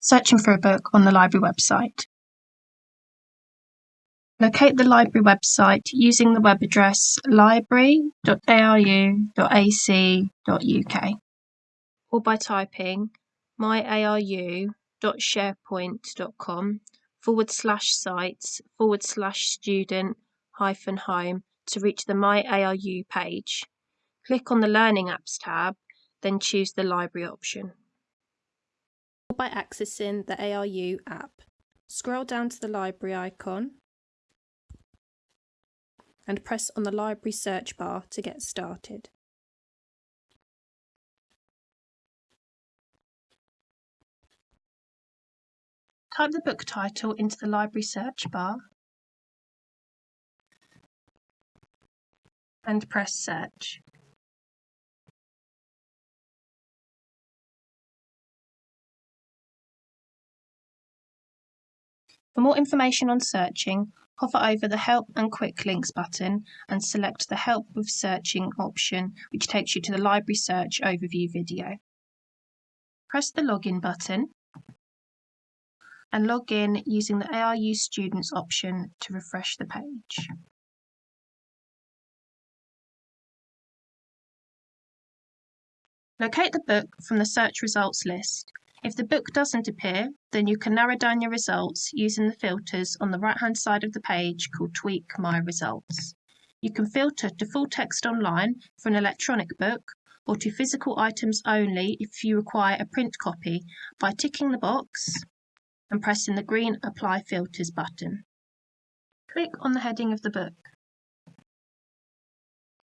Searching for a book on the library website. Locate the library website using the web address library.aru.ac.uk or by typing myaru.sharepoint.com forward slash sites forward slash student hyphen home to reach the My ARU page. Click on the Learning Apps tab, then choose the Library option. By accessing the ARU app, scroll down to the Library icon and press on the Library search bar to get started. Type the book title into the library search bar and press search. For more information on searching, hover over the Help and Quick Links button and select the Help with Searching option, which takes you to the Library Search Overview video. Press the Login button and log in using the ARU Students option to refresh the page. Locate the book from the search results list. If the book doesn't appear, then you can narrow down your results using the filters on the right-hand side of the page called Tweak My Results. You can filter to full text online for an electronic book or to physical items only if you require a print copy by ticking the box and pressing the green Apply Filters button. Click on the heading of the book.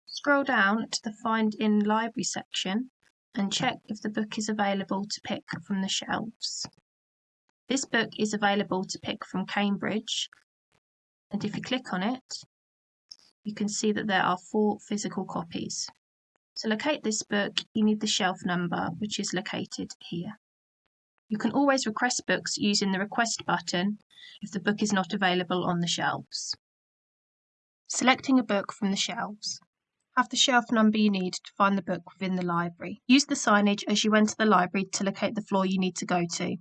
Scroll down to the Find in Library section and check if the book is available to pick from the shelves. This book is available to pick from Cambridge and if you click on it you can see that there are four physical copies. To locate this book you need the shelf number which is located here. You can always request books using the request button if the book is not available on the shelves. Selecting a book from the shelves. Have the shelf number you need to find the book within the library. Use the signage as you enter the library to locate the floor you need to go to.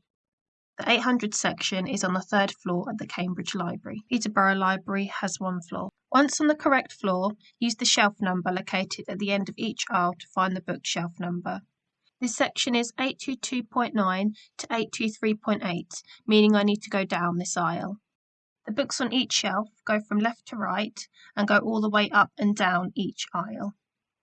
The 800 section is on the third floor at the Cambridge Library. Peterborough Library has one floor. Once on the correct floor, use the shelf number located at the end of each aisle to find the book shelf number. This section is 822.9 to 823.8, meaning I need to go down this aisle. The books on each shelf go from left to right and go all the way up and down each aisle.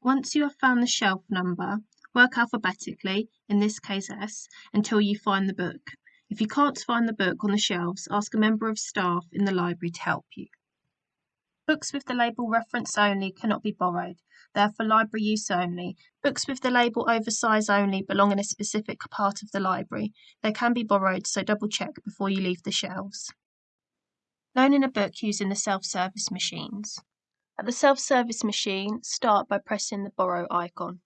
Once you have found the shelf number, work alphabetically, in this case S, until you find the book. If you can't find the book on the shelves, ask a member of staff in the library to help you. Books with the label reference only cannot be borrowed. They are for library use only. Books with the label oversize only belong in a specific part of the library. They can be borrowed, so double check before you leave the shelves. Loaning a book using the self-service machines. At the self-service machine, start by pressing the Borrow icon.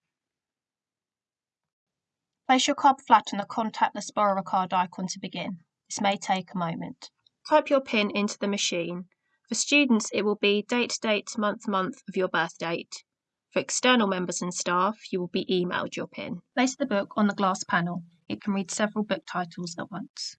Place your card flat on the contactless borrower card icon to begin. This may take a moment. Type your PIN into the machine. For students, it will be date, date, month, month of your birth date. For external members and staff, you will be emailed your PIN. Place the book on the glass panel. It can read several book titles at once.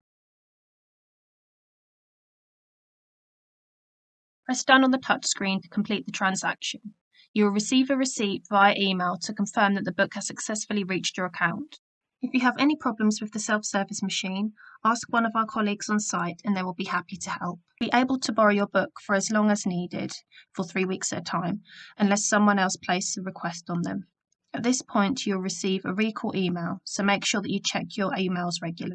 Press Done on the touchscreen to complete the transaction. You will receive a receipt via email to confirm that the book has successfully reached your account. If you have any problems with the self-service machine, ask one of our colleagues on site and they will be happy to help. Be able to borrow your book for as long as needed, for three weeks at a time, unless someone else places a request on them. At this point, you'll receive a recall email, so make sure that you check your emails regularly.